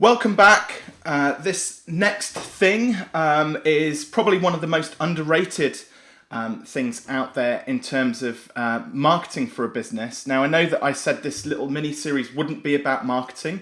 Welcome back. Uh, this next thing um, is probably one of the most underrated um, things out there in terms of uh, marketing for a business. Now, I know that I said this little mini series wouldn't be about marketing.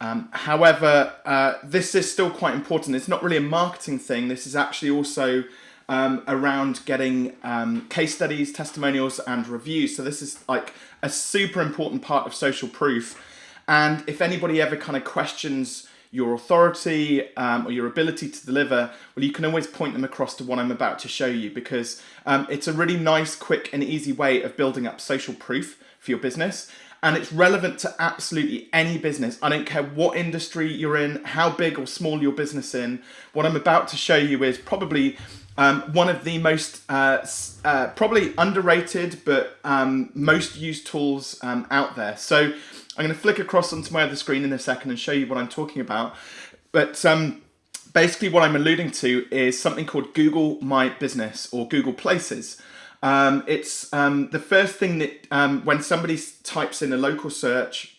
Um, however, uh, this is still quite important. It's not really a marketing thing. This is actually also um, around getting um, case studies, testimonials, and reviews. So this is like a super important part of social proof. And if anybody ever kind of questions your authority um, or your ability to deliver, well, you can always point them across to what I'm about to show you because um, it's a really nice, quick and easy way of building up social proof for your business. And it's relevant to absolutely any business. I don't care what industry you're in, how big or small your business in. What I'm about to show you is probably um, one of the most uh, uh, probably underrated but um, most used tools um, out there. So I'm going to flick across onto my other screen in a second and show you what I'm talking about. But um, basically what I'm alluding to is something called Google My Business or Google Places. Um, it's um, the first thing that um, when somebody types in a local search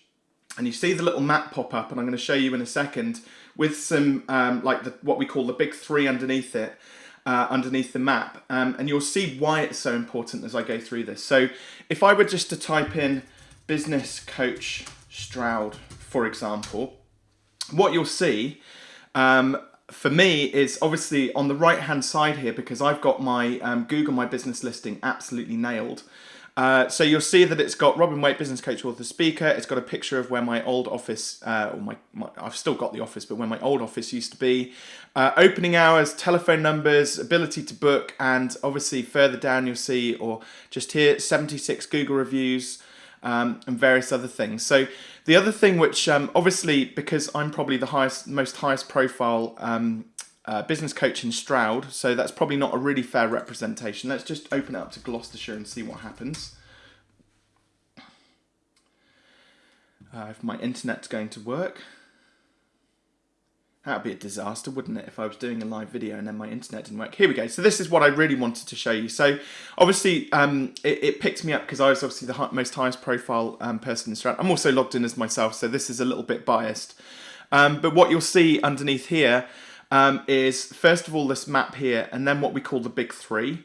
and you see the little map pop up and I'm going to show you in a second with some um, like the, what we call the big three underneath it uh, underneath the map um, and you'll see why it's so important as I go through this. So if I were just to type in business coach Stroud, for example, what you'll see um, for me is obviously on the right hand side here because I've got my um, Google My Business listing absolutely nailed. Uh, so you'll see that it's got Robin Waite, business coach, author, speaker. It's got a picture of where my old office, uh, or my, my, I've still got the office, but where my old office used to be. Uh, opening hours, telephone numbers, ability to book, and obviously further down you'll see, or just here, 76 Google reviews, um, and various other things. So the other thing which um, obviously because I'm probably the highest, most highest profile um, uh, business coach in Stroud, so that's probably not a really fair representation. Let's just open it up to Gloucestershire and see what happens. Uh, if my internet's going to work. That would be a disaster, wouldn't it, if I was doing a live video and then my internet didn't work. Here we go. So this is what I really wanted to show you. So obviously um, it, it, picked me up because I was obviously the most highest profile um, person in Stroud. I'm also logged in as myself, so this is a little bit biased. Um, but what you'll see underneath here um, is first of all this map here and then what we call the big three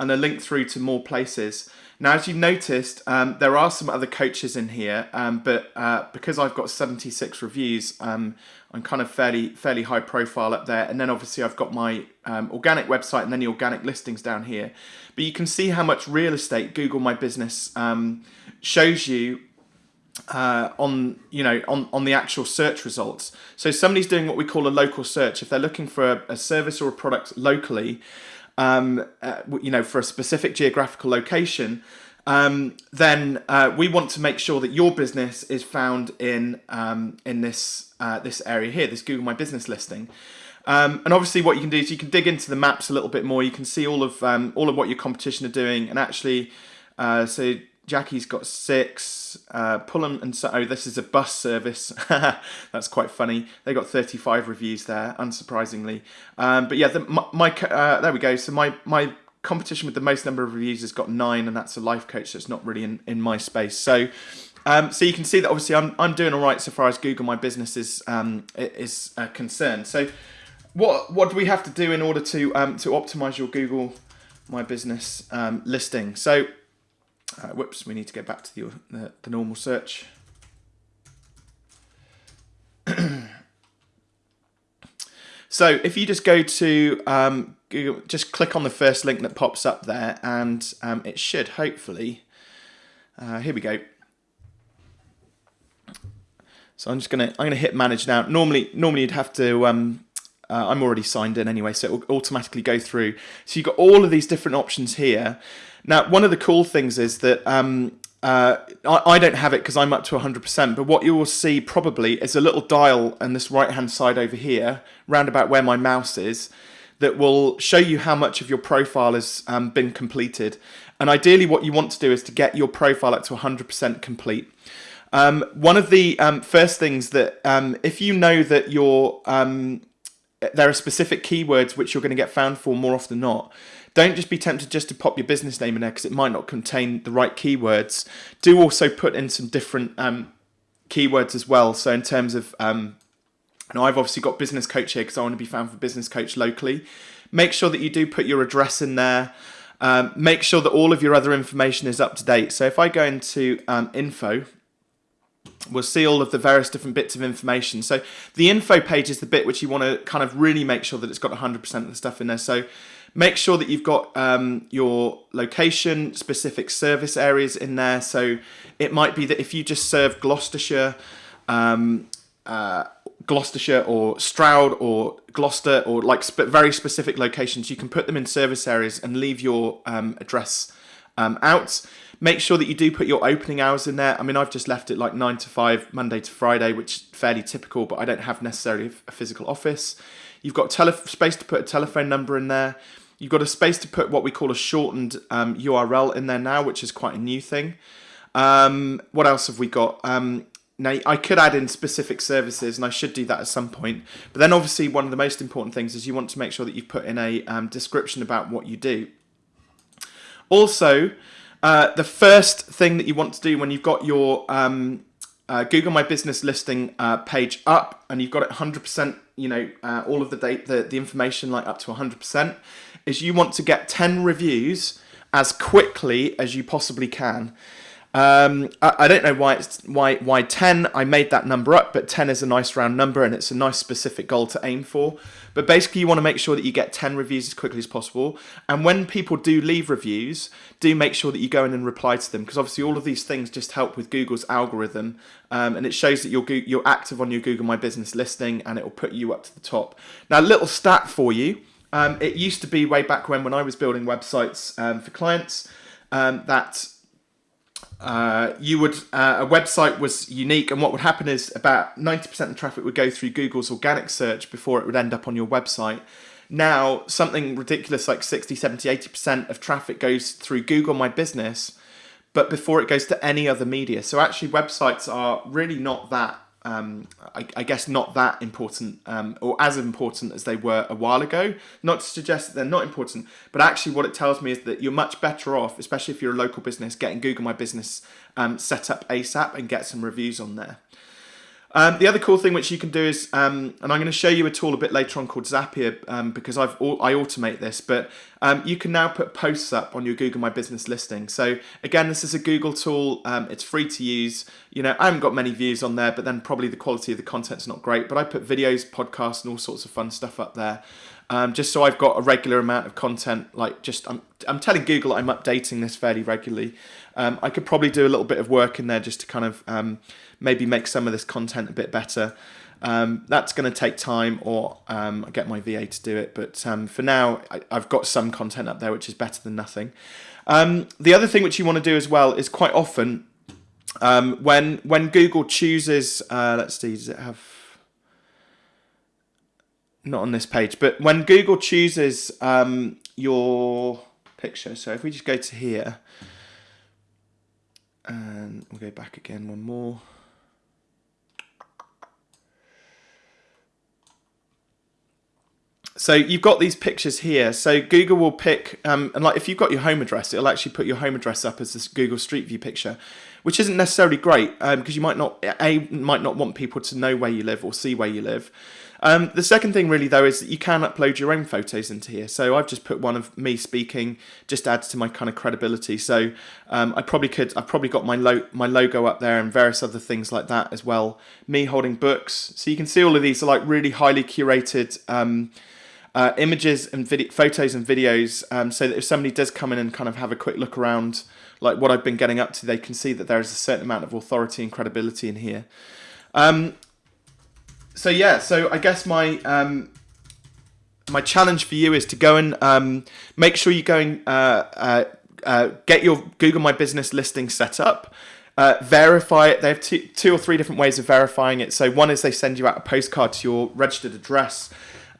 and a link through to more places. Now, as you've noticed, um, there are some other coaches in here, um, but uh, because I've got 76 reviews, um, I'm kind of fairly fairly high profile up there. And then obviously I've got my um, organic website and then the organic listings down here. But you can see how much real estate Google My Business um, shows you uh, on you know on on the actual search results. So somebody's doing what we call a local search. If they're looking for a, a service or a product locally, um, uh, you know, for a specific geographical location, um, then uh, we want to make sure that your business is found in um, in this uh, this area here, this Google My Business listing. Um, and obviously, what you can do is you can dig into the maps a little bit more. You can see all of um, all of what your competition are doing, and actually, uh, so Jackie's got six. Uh, Pulham and so oh, this is a bus service. That's quite funny. They got 35 reviews there, unsurprisingly. Um, but yeah, the, my, my uh, there we go. So my my competition with the most number of reviews has got nine, and that's a life coach. So not really in in my space. So. Um, so you can see that obviously I'm, I'm doing all right so far as Google My Business is um, is uh, concerned. So what what do we have to do in order to um, to optimize your Google My Business um, listing? So uh, whoops, we need to get back to the, the, the normal search. so if you just go to um, Google, just click on the first link that pops up there and um, it should hopefully, uh, here we go. So I'm just gonna I'm gonna hit manage now. Normally normally you'd have to um, uh, I'm already signed in anyway, so it will automatically go through. So you've got all of these different options here. Now, one of the cool things is that um, uh, I, I, don't have it because I'm up to 100%, but what you will see probably is a little dial on this right-hand side over here, round about where my mouse is, that will show you how much of your profile has um, been completed. And ideally what you want to do is to get your profile up to 100% complete. Um, one of the um, first things that, um, if you know that your um, there are specific keywords which you're going to get found for more often than not, don't just be tempted just to pop your business name in there because it might not contain the right keywords. Do also put in some different um, keywords as well. So in terms of um, Now, I've obviously got business coach here because I want to be found for business coach locally. Make sure that you do put your address in there. Um, make sure that all of your other information is up to date. So if I go into um, info, we'll see all of the various different bits of information. So the info page is the bit which you want to kind of really make sure that it's got 100% of the stuff in there. So make sure that you've got um, your location, specific service areas in there. So it might be that if you just serve Gloucestershire, um, uh, Gloucestershire or Stroud or Gloucester or like sp very specific locations, you can put them in service areas and leave your um, address um, out. Make sure that you do put your opening hours in there. I mean, I've just left it like 9 to 5, Monday to Friday, which is fairly typical, but I don't have necessarily a physical office. You've got space to put a telephone number in there. You've got a space to put what we call a shortened um, URL in there now, which is quite a new thing. Um, what else have we got? Um, now, I could add in specific services, and I should do that at some point. But then, obviously, one of the most important things is you want to make sure that you put in a um, description about what you do. Also, uh, the first thing that you want to do when you've got your um, uh, Google My Business listing uh, page up and you've got it 100%, you know, uh, all of the date, the, the information like up to 100%, is you want to get 10 reviews as quickly as you possibly can. Um, I, I, don't know why it's why why 10. I made that number up, but 10 is a nice round number and it's a nice specific goal to aim for. But basically, you want to make sure that you get 10 reviews as quickly as possible. And when people do leave reviews, do make sure that you go in and reply to them because obviously all of these things just help with Google's algorithm, um, and it shows that you're you're active on your Google My Business listing, and it will put you up to the top. Now, little stat for you. Um, it used to be way back when when I was building websites um, for clients um, that uh, you would uh, a website was unique and what would happen is about 90% of traffic would go through Google's organic search before it would end up on your website. Now, something ridiculous like 60, 70, 80% of traffic goes through Google My Business, but before it goes to any other media. So actually websites are really not that um, I, I, guess not that important um, or as important as they were a while ago. Not to suggest that they're not important, but actually what it tells me is that you're much better off, especially if you're a local business, getting Google My Business um, set up ASAP and get some reviews on there. Um, the other cool thing which you can do is, um, and I'm going to show you a tool a bit later on called Zapier um, because I've I automate this, but um, you can now put posts up on your Google My Business listing. So again, this is a Google tool. Um, it's free to use. You know, I haven't got many views on there, but then probably the quality of the content's not great. But I put videos, podcasts, and all sorts of fun stuff up there. Um, just so I've got a regular amount of content, like just I'm, I'm telling Google I'm updating this fairly regularly. I could probably do a little bit of work in there just to kind of maybe make some of this content a bit better. Um, that's going to take time or um, I get my VA to do it. But um, for now, I, have got some content up there, which is better than nothing. Um, the other thing which you want to do as well is quite often um, when when Google chooses, uh, let's see, does it have, not on this page, but when Google chooses um, your picture, so if we just go to here, and we'll go back again one more. So you've got these pictures here. So Google will pick, um, and like if you've got your home address, it'll actually put your home address up as this Google Street View picture, which isn't necessarily great because um, you might not a might not want people to know where you live or see where you live. Um, the second thing really though is that you can upload your own photos into here. So I've just put one of me speaking, just adds to my kind of credibility. So um, I probably could, I've probably got my, lo my logo up there and various other things like that as well. Me holding books. So you can see all of these are like really highly curated um, uh, images and video, photos and videos um, so that if somebody does come in and kind of have a quick look around like what I've been getting up to, they can see that there is a certain amount of authority and credibility in here. Um, so yeah, so I guess my um, my challenge for you is to go and um, make sure you go and uh, uh, uh, get your Google My Business listing set up. Uh, verify it. They have two, two or three different ways of verifying it. So one is they send you out a postcard to your registered address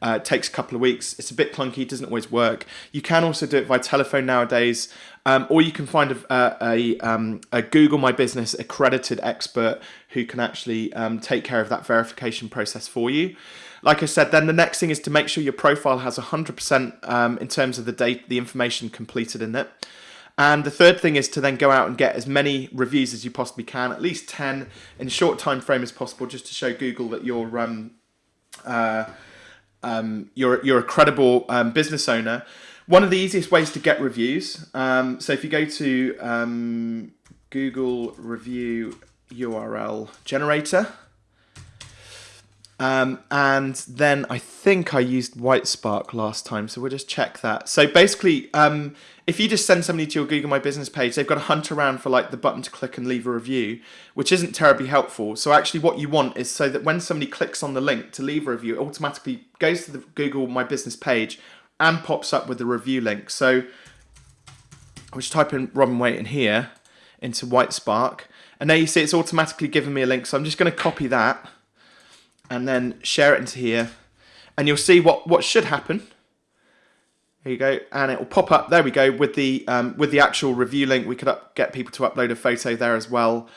uh, it takes a couple of weeks. It's a bit clunky. Doesn't always work. You can also do it by telephone nowadays. Um, or you can find a, a, um, a, Google My Business accredited expert who can actually um, take care of that verification process for you. Like I said, then the next thing is to make sure your profile has 100% um, in terms of the date, the information completed in it. And the third thing is to then go out and get as many reviews as you possibly can, at least 10 in a short time frame as possible, just to show Google that you're um, uh, um, you're you're a credible um, business owner. One of the easiest ways to get reviews. Um, so if you go to um, Google review URL generator. Um, and then I think I used Whitespark last time, so we'll just check that. So basically, um, if you just send somebody to your Google My Business page, they've got to hunt around for like the button to click and leave a review, which isn't terribly helpful. So actually what you want is so that when somebody clicks on the link to leave a review, it automatically goes to the Google My Business page and pops up with the review link. So I'll just type in Robin Waite in here into Whitespark. And there you see it's automatically given me a link. So I'm just going to copy that and then share it into here. And you'll see what, what should happen. There you go, and it will pop up. There we go with the um, with the actual review link. We could up, get people to upload a photo there as well,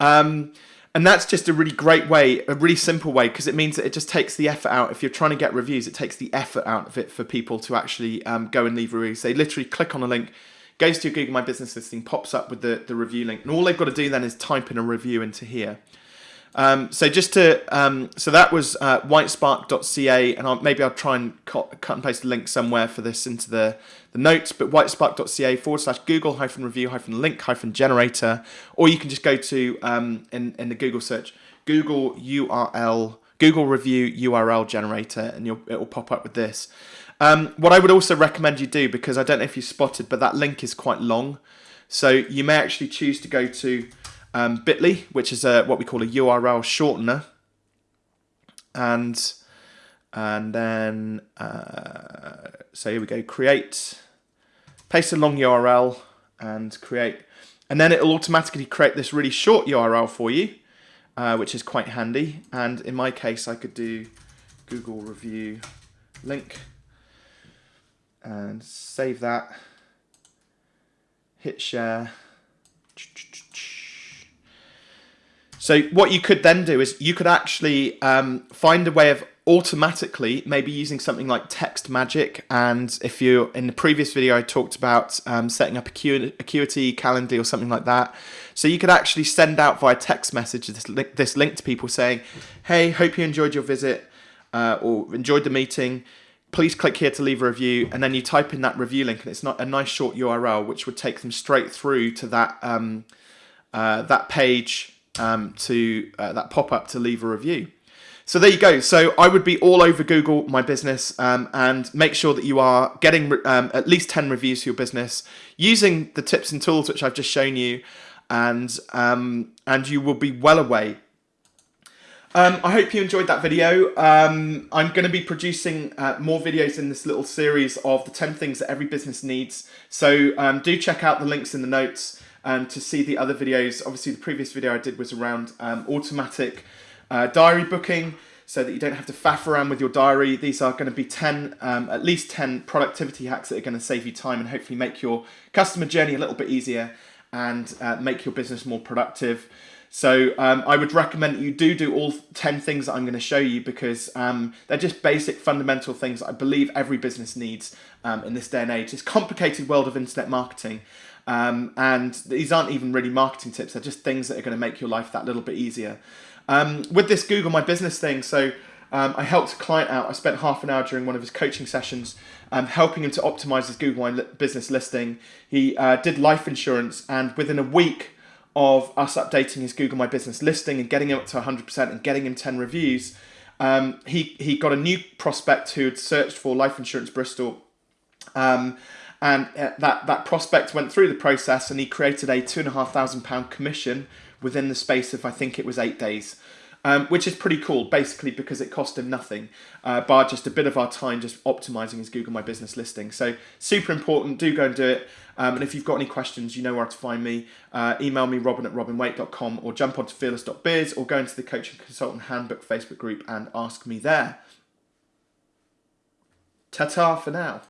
um, and that's just a really great way, a really simple way, because it means that it just takes the effort out. If you're trying to get reviews, it takes the effort out of it for people to actually um, go and leave reviews. They literally click on a link, goes to your Google My Business listing, pops up with the, the review link, and all they've got to do then is type in a review into here. Um, so just to, um, so that was uh, whitespark.ca, and I'll, maybe I'll try and cut, cut and paste a link somewhere for this into the, the notes, but whitespark.ca forward slash Google hyphen review hyphen link hyphen generator, or you can just go to, um, in, in the Google search, Google URL, Google review URL generator, and you'll, it will pop up with this. Um, what I would also recommend you do, because I don't know if you spotted, but that link is quite long. So you may actually choose to go to um, bit.ly, which is a, what we call a URL shortener. And, and then, uh, so here we go, create, paste a long URL and create. And then it'll automatically create this really short URL for you, uh, which is quite handy. And in my case, I could do Google review link and save that, hit share. So what you could then do is you could actually um, find a way of automatically maybe using something like TextMagic. And if you in the previous video I talked about um, setting up a Acuity Calendly or something like that. So you could actually send out via text message this link, this link to people saying hey hope you enjoyed your visit uh, or enjoyed the meeting. Please click here to leave a review. And then you type in that review link and it's not a nice short URL which would take them straight through to that um, uh, that page um, to uh, that pop-up to leave a review. So there you go. So I would be all over Google My Business um, and make sure that you are getting um, at least 10 reviews for your business using the tips and tools which I've just shown you and, um, and you will be well away. Um, I hope you enjoyed that video. Um, I'm going to be producing uh, more videos in this little series of the 10 things that every business needs. So um, do check out the links in the notes um, to see the other videos. Obviously, the previous video I did was around um, automatic uh, diary booking so that you don't have to faff around with your diary. These are going to be 10, um, at least 10 productivity hacks that are going to save you time and hopefully make your customer journey a little bit easier and uh, make your business more productive. So um, I would recommend you do do all 10 things that I'm going to show you because um, they're just basic fundamental things I believe every business needs um, in this day and age. this complicated world of internet marketing um, and these aren't even really marketing tips, they're just things that are going to make your life that little bit easier. Um, with this Google My Business thing, so um, I helped a client out. I spent half an hour during one of his coaching sessions um, helping him to optimize his Google My Business listing. He uh, did life insurance, and within a week of us updating his Google My Business listing and getting him up to 100% and getting him 10 reviews, um, he, he got a new prospect who had searched for life insurance Bristol. Um, and uh, that that prospect went through the process and he created a two and a half thousand pound commission within the space of I think it was eight days. Um, which is pretty cool, basically because it cost him nothing, uh, bar just a bit of our time just optimizing his Google My Business listing. So super important, do go and do it. Um, and if you've got any questions, you know where to find me. Uh, email me, robin at robinwaite.com or jump onto fearless.biz or go into the Coaching Consultant Handbook Facebook group and ask me there. Ta-ta for now.